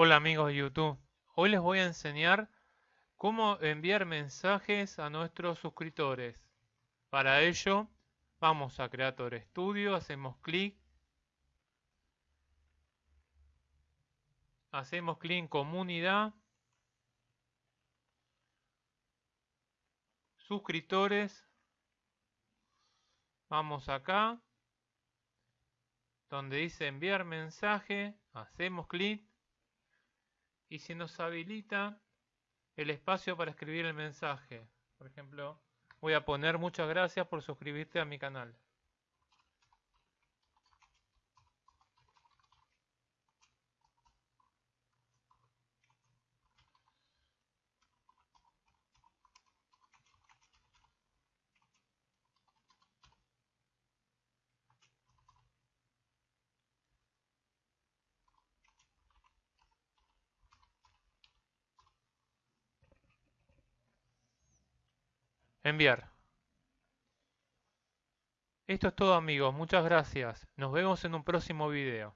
Hola amigos de YouTube, hoy les voy a enseñar cómo enviar mensajes a nuestros suscriptores. Para ello vamos a Creator Studio, hacemos clic, hacemos clic en Comunidad, Suscriptores, vamos acá, donde dice enviar mensaje, hacemos clic y si nos habilita el espacio para escribir el mensaje. Por ejemplo, voy a poner muchas gracias por suscribirte a mi canal. Enviar. Esto es todo amigos, muchas gracias. Nos vemos en un próximo video.